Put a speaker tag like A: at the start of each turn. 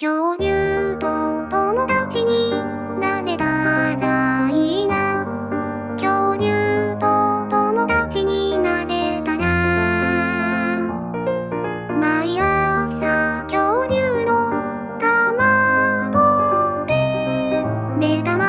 A: 恐竜と友達になれたらいいな。恐竜と友達になれたら。毎朝恐竜の卵で目玉